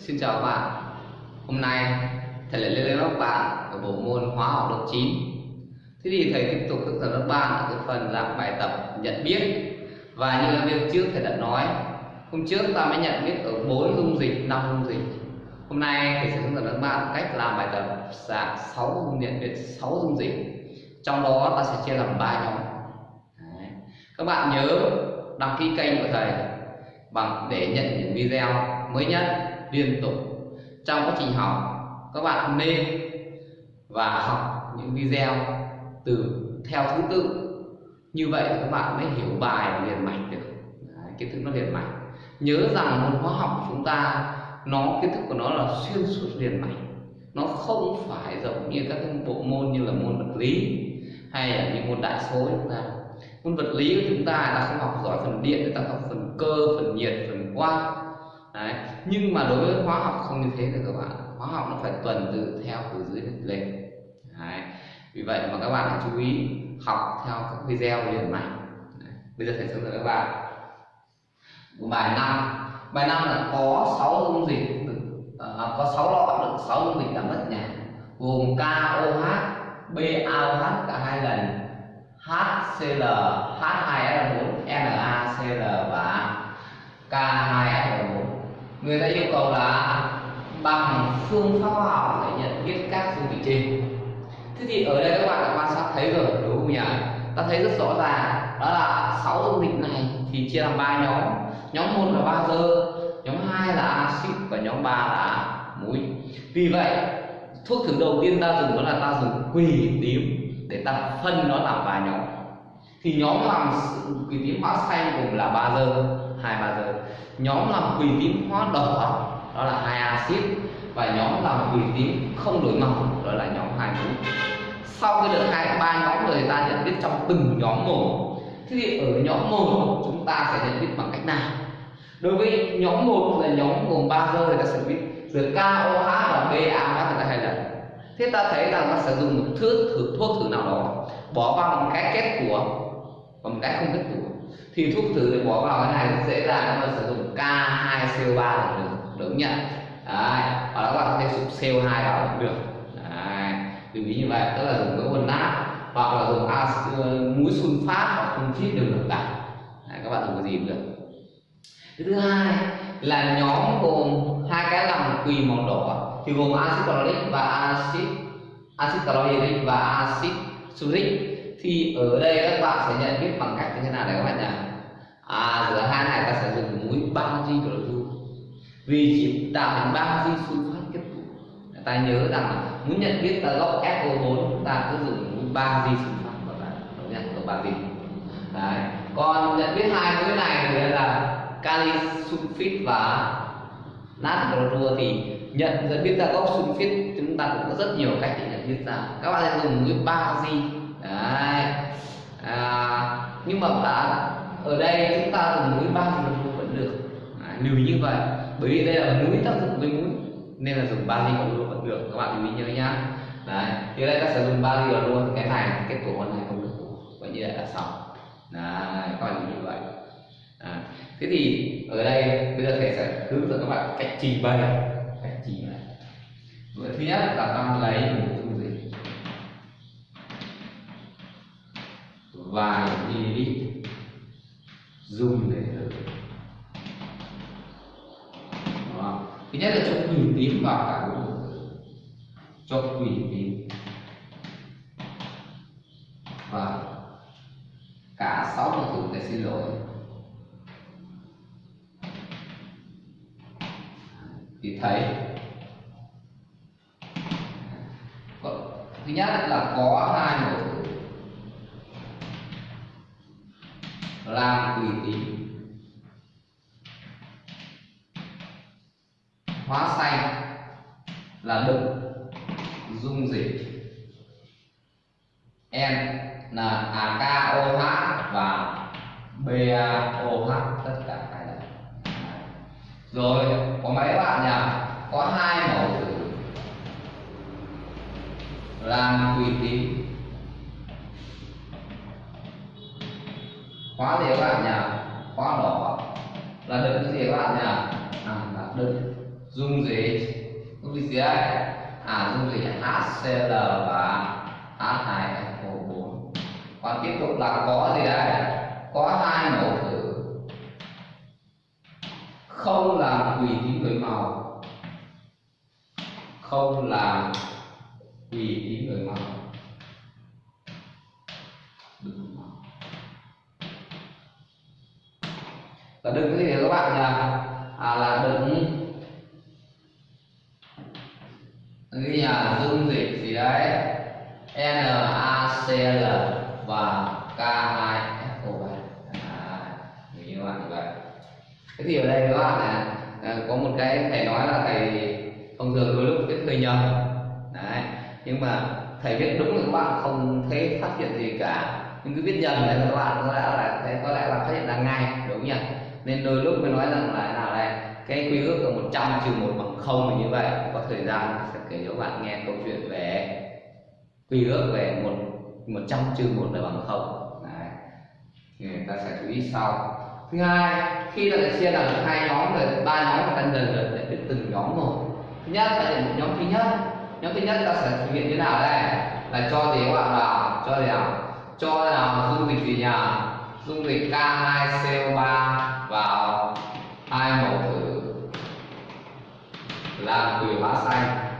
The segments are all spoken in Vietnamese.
Xin chào các bạn. Hôm nay thầy lại lên lớp các bạn ở bộ môn hóa học lớp 9 Thế thì thầy tiếp tục hướng dẫn các bạn ở cái phần dạng bài tập nhận biết. Và như là việc trước thầy đã nói Hôm trước ta mới nhận biết ở 4 dung dịch, 5 dung dịch. Hôm nay thầy sẽ hướng dẫn các bạn cách làm bài tập dạng 6 dung nhận biết 6 dung dịch. Trong đó ta sẽ chia làm 3 nhóm. Đấy. Các bạn nhớ đăng ký kênh của thầy bằng để nhận những video mới nhất liên tục. Trong quá trình học các bạn nên và học những video từ theo thứ tự. Như vậy các bạn mới hiểu bài liền mạch được. Đấy, kiến thức nó liền mạch. Nhớ rằng môn hóa học của chúng ta nó kiến thức của nó là xuyên suốt liền mạch. Nó không phải giống như các bộ môn như là môn vật lý hay là những môn đại số chúng ta. Môn vật lý của chúng ta là không học giỏi phần điện chúng ta học phần cơ phần nhiệt phần quang Đấy. nhưng mà đối với hóa học không như thế được các bạn. Hóa học nó phải tuần tự theo từ dưới lên Đấy. vì vậy mà các bạn hãy chú ý học theo các video liền mạch. Bây giờ thầy hướng dẫn các bạn. Bài năm. Bài năm là có 6 dung dịch à, có 6 lọ đựng 6 dung dịch đã mất nhà. Gồm KOH BaOH cả hai lần. HCl, H2SO4, NaCl và K2SO4. Người ta yêu cầu là bằng phương pháp khoa học để nhận biết các dung dịch trên. Thế thì ở đây các bạn đã quan sát thấy rồi đúng không nhỉ? Ta thấy rất rõ ràng đó là sáu dung dịch này thì chia làm ba nhóm. Nhóm một là bazơ, nhóm 2 là axit và nhóm 3 là muối. Vì vậy, thuốc thử đầu tiên ta dùng đó là ta dùng quỳ tím để ta phân nó làm ba nhóm thì nhóm làm quỳ tím hóa xanh cùng là ba dơ hai, ba giờ. Nhóm làm quỳ tím hóa đỏ, đó là hai axit, và nhóm làm quỳ tím không đổi màu, đó là nhóm hai mũ. Sau cái được hai, ba nhóm rồi ta nhận biết trong từng nhóm một. Thế thì ở nhóm một, chúng ta sẽ nhận biết bằng cách nào? Đối với nhóm một là nhóm gồm ba giờ thì ta sẽ biết được KOH và BaOH là hai lần thế ta thấy rằng ta sử dụng một thước thử thuốc thử nào đó, bỏ vào một cái kết của và một cái không kết của thì thuốc thử để bỏ vào cái này rất dễ dàng các bạn sử dụng K2CO3 là được đúng nhận. Đấy và các bạn có thể dùng CO2 vào cũng được. Đấy lưu ý như vậy tức là dùng cái quần nát hoặc là dùng ờ, muối sunfat hoặc không chít đều được cả. Đấy, các bạn dùng cái gì cũng được. Cái thứ hai là nhóm gồm hai cái lòng quỳ màu đỏ thì gồm axit chloric và axit axit chlorhydric và axit sulfuric thì ở đây các bạn sẽ nhận biết bằng cách như thế nào đấy các bạn nhỉ? À giữa hai này ta sẽ dùng muối bazit chlorua vì chỉ tạo thành bazit sulfat kết tụ ta nhớ rằng muốn nhận biết ta gốc SO4 ta cứ dùng muối bazit sulfat và bạn đúng được ba bazit đấy. Còn nhận biết hai muối này thì là kali sulfit và nát clorua thì nhận dẫn biết ra gốc sulfit chúng ta cũng có rất nhiều cách để nhận biết ra các bạn sẽ dùng muối bazit đấy. À, nhưng mà bạn ở đây chúng ta dùng mũi ba thì vẫn được. À, lưu ý như vậy. Bởi vì đây là mũi tác dụng với mũi nên là dùng ba còn luôn vẫn được. Các bạn lưu ý nhớ nhá. Đấy thì đây ta sẽ dùng ba còn luôn cái này kết tổ này không được vậy như vậy là xong. Đấy các bạn lưu ý như vậy. À, thế thì ở đây bây giờ thầy sẽ hướng dẫn các bạn cách trình bày. Cách trình bày. Thứ nhất là ta lấy quỷ tín vào cả bốn cho quỷ tín và cả sáu phần tử để xin lỗi. Thì thấy thứ nhất là có hai mẫu làm quỷ tín hóa xanh là đựng dung dịch. N là AKOH và BaOH tất cả hai lần rồi, có mấy bạn nhỉ? Có hai mẫu thử làm tùy tím khóa gì các bạn nhỉ? Khóa đỏ. Là đựng cái gì các bạn nhỉ? À là đựng dung dịch dung dịch gì đây à dung dịch HCl và H2SO4 còn tiếp tục là có gì đây? Có hai mẫu thử. Không làm quỳ tím đổi màu. Không làm quỳ tím đổi màu. Và đừng cái gì các bạn là à, là đừng cái nhà dung dịch gì đấy? NaCl và K2SO3 à, như các bạn như vậy. Thế thì ở đây các bạn là có một cái thầy nói là thầy thông thường đôi lúc biết hơi nhầm. Đấy nhưng mà thầy viết đúng thì các bạn không thấy phát hiện gì cả. Nhưng cứ viết nhầm là các bạn có lẽ là thấy có lẽ là phát hiện ra ngay đúng nhỉ? Nên đôi lúc mới nói rằng là cái quy ước là 100 trừ 1 bằng không như vậy. Có thời gian sẽ kể cho bạn nghe câu chuyện về quy ước về một một trăm trừ 1 là bằng 0 Đấy. thì người ta sẽ chú ý sau. Thứ hai, khi ta đã chia làm hai nhóm rồi, ba nhóm ta dần dần để biết từng nhóm một. Thứ nhất là một nhóm thứ nhất. Nhóm thứ nhất ta sẽ thực hiện như thế nào đây? Là cho gì các bạn vào, cho gì nào cho nào dung dịch gì nhỉ? Dung dịch K2CO3 vào hai mẫu làm quỷ hóa xanh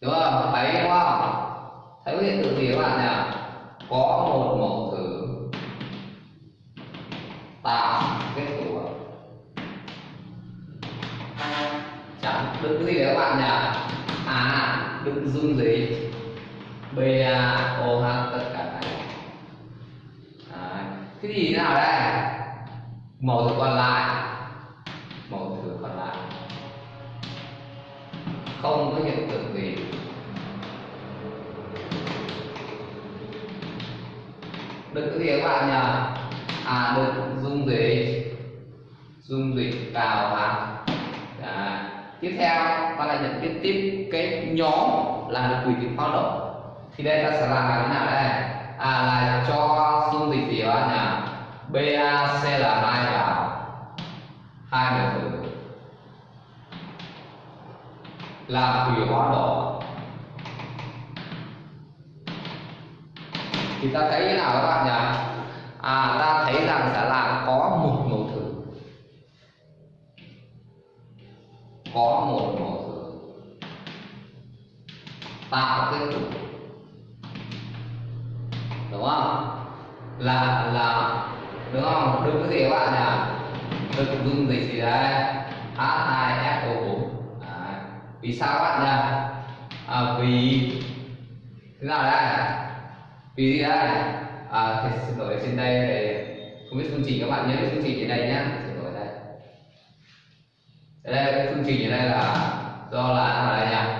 đúng không? Thấy đúng không? Thấy có hiện tượng gì các bạn nhỉ à? có một mẫu thử. Tạo kết tủa chẳng đựng cái gì đấy các bạn nhỉ. À đựng dung gì. BaOH tất cả này. Cái gì nào đây? Mẫu còn lại. Không có hiện tượng gì. Được cái gì các bạn nhỉ à được, dung dịch dung dịch vào à tiếp theo ta lại nhận tiếp tiếp cái nhóm là được quỷ tím hoạt động thì đây ta sẽ làm như thế nào đây à là cho dung dịch gì các bạn nhỉ BaCl2 vào. Hai mol thử làm thủy hóa đỏ thì ta thấy thế nào các bạn nhỉ? À ta thấy rằng sẽ là có một mẫu thử. Có một mẫu thử. Tạo kết tụ đúng không? Là là, đúng không? Đúng cái gì các bạn nhỉ? Đừng dung dịch gì đấy? H2SO4 vì sao các bạn nhỉ? À, vì thế nào đây? Vì gì đây? À, thì xin lỗi trên đây để không biết phương trình các bạn nhớ phương trình trên đây nhá. Xin lỗi đây. Đây cái phương trình ở đây là do là nào đây nhỉ?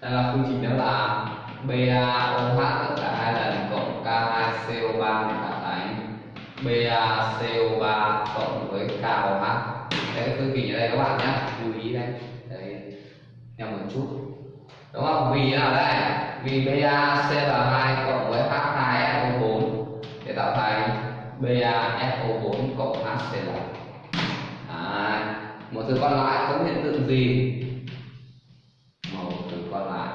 Đây là phương trình đó là BaOH tất cả hai lần cộng K2CO3 tạo thành BaCO3 cộng với KOH đấy phương trình ở đây các bạn nhé lưu ý đây đấy nhầm một chút. Đúng không? Vì nào đây? Vì BaCl2 cộng với H2SO4 để tạo thành BaSO4 cộng HCl à, một thứ còn lại không hiện tượng gì. Một thứ còn lại.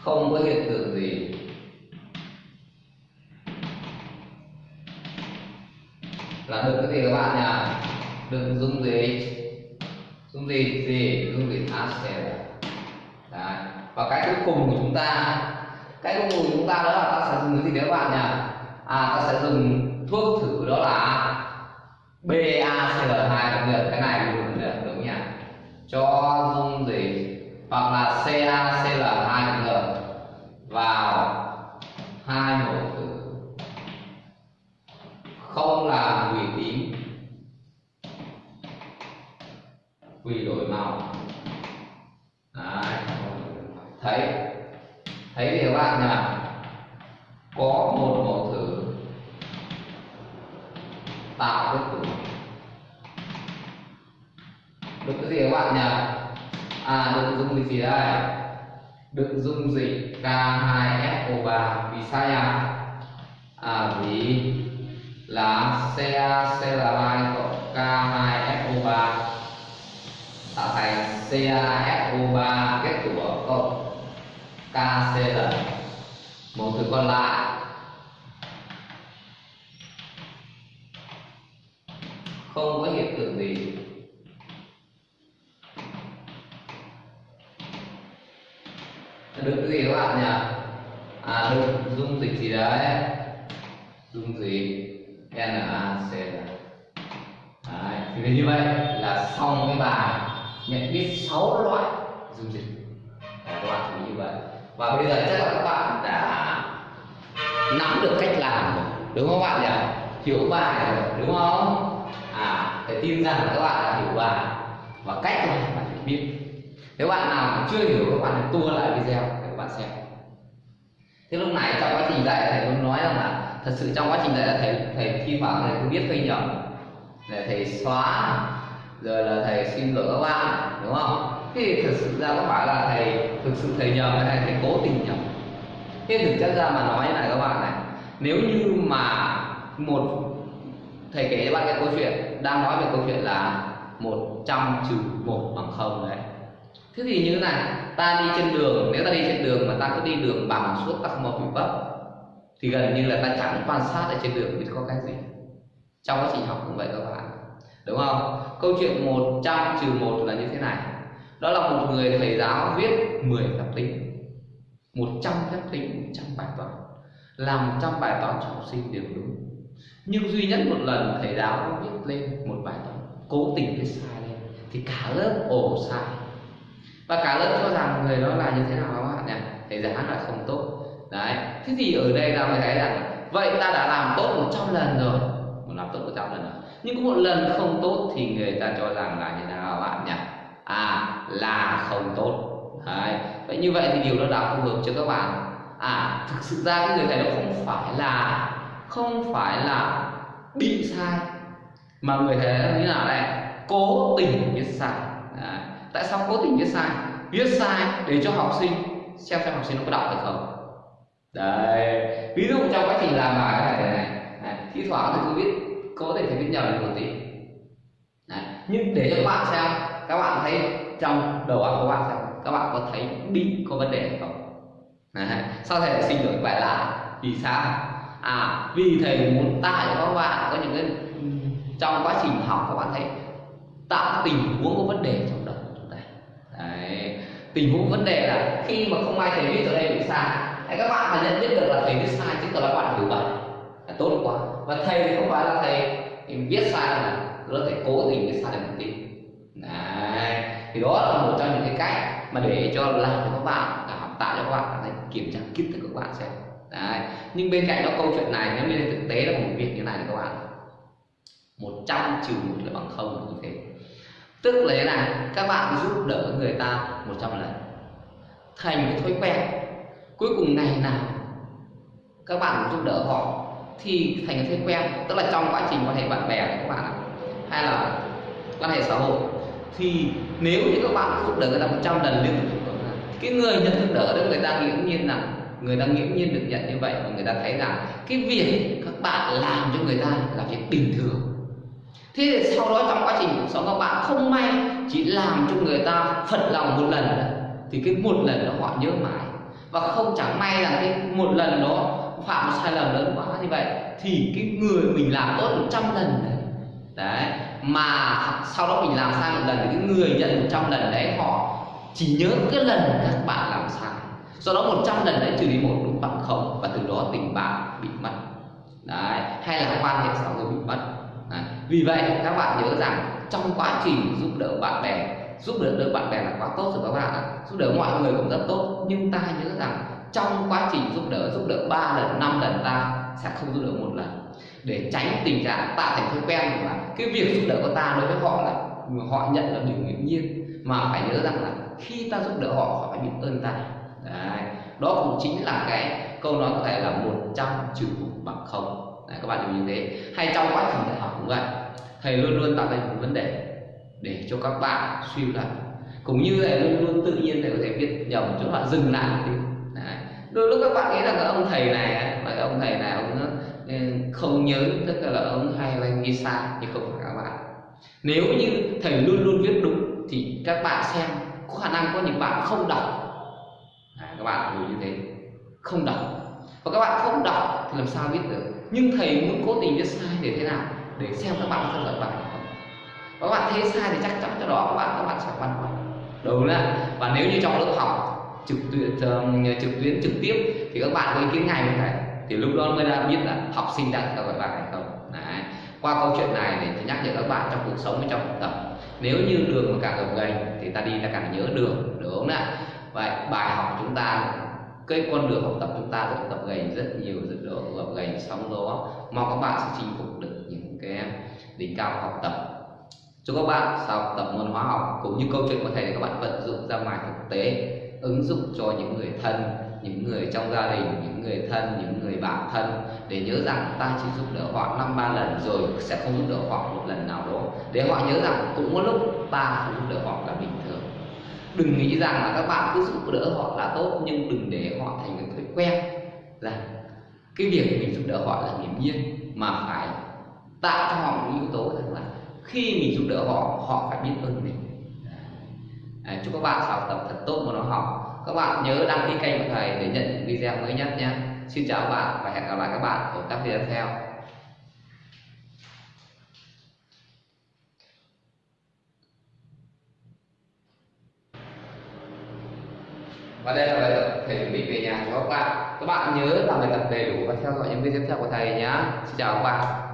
Không có hiện tượng gì. Là được cái gì các bạn nhỉ? Đừng dung dịch dung dịch gì dung dịch HCl Đấy. và cái cuối cùng của chúng ta, cái cuối cùng của chúng ta đó là ta sẽ dùng cái gì đấy các bạn nhỉ? À ta sẽ dùng thuốc thử đó là BaCl2 cũng được, cái này đúng được đúng nhỉ? Cho dung dịch hoặc là CaCl2 cũng được. Vào hai mẫu thử. Không làm hủy quy đổi màu. Đấy. thấy. Thấy thì các bạn nhỉ? Có một mẫu thử tạo kết tủa được cái gì các bạn nhỉ? À được dung gì đây? Được dung dịch K2SO3 vì sao nhỉ? À vì là CaCl2 cộng K2SO3 tạo thành CaSO3 kết tủa cộng KCl một thứ còn lại. Không có hiện tượng gì. Được cái gì các bạn nhỉ? À được. Dung dịch gì đấy? Dung dịch NaCl đấy, thì như vậy là xong cái bài nhận biết 6 loại dung dịch. Các bạn chú ý như vậy. Và bây giờ chắc là các bạn đã nắm được cách làm rồi, đúng không các bạn nhỉ? Hiểu bài rồi, đúng không? À phải tin rằng các bạn đã hiểu bài. Và cách làm bạn phải biết. Nếu bạn nào mà chưa hiểu, các bạn tua lại video để các bạn xem. Thế lúc này trong quá trình dạy, thầy muốn nói rằng là thật sự trong quá trình dạy là thầy thầy thi thoảng thầy cũng biết hơi nhầm. Để thầy xóa rồi là thầy xin lỗi các bạn, đúng không? Thì thực sự ra có phải là thầy thực sự thầy nhầm hay thầy cố tình nhầm thế thực chất ra mà nói như này các bạn này, nếu như mà một thầy kể cho bạn cái câu chuyện, đang nói về câu chuyện là một trăm trừ một bằng không đấy. Thế thì như thế này, ta đi trên đường, nếu ta đi trên đường mà ta cứ đi đường bằng suốt ta không có bị vấp thì gần như là ta chẳng quan sát ở trên đường biết có cái gì. Trong quá trình học cũng vậy các bạn đúng không? Câu chuyện 100 trừ 1 là như thế này. Đó là một người thầy giáo viết 10 phép tính. 100 phép tính 100 bài toán. Làm 100 bài toán cho học sinh đều đúng. Nhưng duy nhất một lần thầy giáo viết lên một bài toán, cố tình viết sai lên, thì cả lớp ổ sai. Và cả lớp cho rằng người đó là như thế nào các bạn nhỉ? Thầy giáo là không tốt. Đấy, thế thì ở đây ta mới thấy rằng vậy ta đã làm tốt 100 lần rồi. Một làm tốt 100 lần rồi nhưng có một lần không tốt thì người ta cho rằng là như thế nào bạn nhỉ? À là không tốt. Đấy vậy như vậy thì điều đó đã không hợp cho các bạn. À thực sự ra cái người thầy đó không phải là không phải là bị sai mà người thầy đó như nào này? Cố tình viết sai. Đấy. tại sao cố tình viết sai? Viết sai để cho học sinh xem xem học sinh nó có đọc được không? Đấy ví dụ trong quá trình làm bài cái này này, này thi thoảng thì cứ viết có thể thấy viết nhầm đi một tí. Đấy. nhưng để cho các bạn xem, các bạn thấy trong đầu óc của các bạn xem, các bạn có thấy bị có vấn đề không? Đấy. sao thầy xin đổi bài lại vì sao? À vì thầy muốn tạo cho các bạn có những cái trong quá trình học các bạn thấy tạo tình huống có vấn đề trong đầu chúng ta. Đấy. Tình huống vấn đề là khi mà không ai thầy viết ở đây bị sai hay các bạn mà nhận biết được là thầy viết sai, chứng tỏ là bạn hiểu bài tốt quá. Và thầy thì không phải là thầy viết sai mà đó là thầy cố tình viết sai được một tí đấy, thì đó là một trong những cái cách mà để cho làm cho các bạn à, tạo cho các bạn cảm kiểm tra, kiến thức của các bạn xem. Đấy, nhưng bên cạnh đó câu chuyện này, nếu như thực tế là một việc như này thì các bạn 100 trừ một là bằng không như thế. Tức là thế này, các bạn giúp đỡ người ta 100 lần, thành cái thói quen. Cuối cùng ngày nào, các bạn giúp đỡ họ thì thành cái thói quen, tức là trong quá trình quan hệ bạn bè của các bạn hay là quan hệ xã hội. Thì nếu như các bạn giúp đỡ người ta 100 lần liên tục cái người nhận giúp đỡ đó người ta nghiễm nhiên là người ta nghiễm nhiên được nhận như vậy và người ta thấy rằng cái việc các bạn làm cho người ta là việc bình thường. Thế thì sau đó trong quá trình cuộc sống các bạn không may chỉ làm cho người ta phật lòng một lần, thì cái một lần đó họ nhớ mãi. Và không chẳng may rằng cái một lần đó phạm một sai lầm lớn quá như vậy, thì cái người mình làm tốt 100 lần đấy đấy, mà sau đó mình làm sai một lần thì cái người nhận 100 lần đấy, họ chỉ nhớ cái lần các bạn làm sai do đó 100 lần đấy trừ đi một đúng bằng không và từ đó tình bạn bị mất, đấy, hay là quan hệ xã hội bị mất, đấy. vì vậy, các bạn nhớ rằng trong quá trình giúp đỡ bạn bè, giúp đỡ được bạn bè là quá tốt rồi các bạn ạ, giúp đỡ mọi người cũng rất tốt, nhưng ta nhớ rằng trong quá trình giúp đỡ giúp đỡ ba lần năm lần ta sẽ không giúp đỡ một lần. Để tránh tình trạng tạo thành thói quen là cái việc giúp đỡ của ta đối với họ là họ nhận là điều hiển nhiên. Mà phải nhớ rằng là khi ta giúp đỡ họ họ phải biết ơn ta. Đấy. đó cũng chính là cái câu nói có thể là một trăm trừ một bằng không. Đấy, các bạn lưu như thế. Hay trong quá trình dạy học cũng vậy thầy luôn luôn tạo ra một vấn đề để cho các bạn suy luận. Cũng như thầy luôn luôn tự nhiên thầy có thể viết nhầm chỗ bạn dừng lại một tí đôi lúc các bạn nghĩ là cái ông thầy này và cái ông thầy này ông ừ, không nhớ tức là ông hay là ghi sai nhưng không phải các bạn. Nếu như thầy luôn luôn viết đúng thì các bạn xem có khả năng có những bạn không đọc. À, các bạn hiểu như thế không đọc. Và các bạn không đọc thì làm sao biết được? Nhưng thầy muốn cố tình viết sai để thế nào? Để xem các bạn có giỏi bài không. Và các bạn thấy sai thì chắc chắn cho đó các bạn các bạn sẽ băn khoăn. Đúng đấy và nếu như trong lớp học trực tuyến trực tuyến trực tiếp, thì các bạn có ý kiến ngay với này. Thì lúc đó mới đã biết là học sinh đang theo dõi bài hay không. Đấy. qua câu chuyện này để nhắc nhở các bạn trong cuộc sống và trong học tập, nếu như đường mà càng gập ghềnh thì ta đi ta càng nhớ đường đúng không ạ? Vậy bài học chúng ta, cái con đường học tập chúng ta được tập gầy rất nhiều rất độ gập ghềnh xong đó mong các bạn sẽ chinh phục được những cái đỉnh cao học tập. Chúc các bạn sau học tập môn hóa học, cũng như câu chuyện có thể các bạn vận dụng ra ngoài thực tế ứng dụng cho những người thân, những người trong gia đình, những người thân, những người bạn thân để nhớ rằng ta chỉ giúp đỡ họ năm ba lần rồi sẽ không giúp đỡ họ một lần nào đó. Để họ nhớ rằng cũng có lúc ta không giúp đỡ họ là bình thường. Đừng nghĩ rằng là các bạn cứ giúp đỡ họ là tốt, nhưng đừng để họ thành cái thói quen là cái việc mình giúp đỡ họ là hiển nhiên, mà phải tạo cho họ một yếu tố rằng là khi mình giúp đỡ họ họ phải biết ơn mình. Đấy, chúc các bạn học tập thật tốt môn học. Các bạn nhớ đăng ký kênh của thầy để nhận những video mới nhất nhé. Xin chào các bạn và hẹn gặp lại các bạn ở các video theo. Và đây là bài tập thầy chuẩn bị về nhà cho các bạn. Các bạn nhớ làm bài tập đầy đủ và theo dõi những video tiếp theo của thầy nhé. Xin chào các bạn.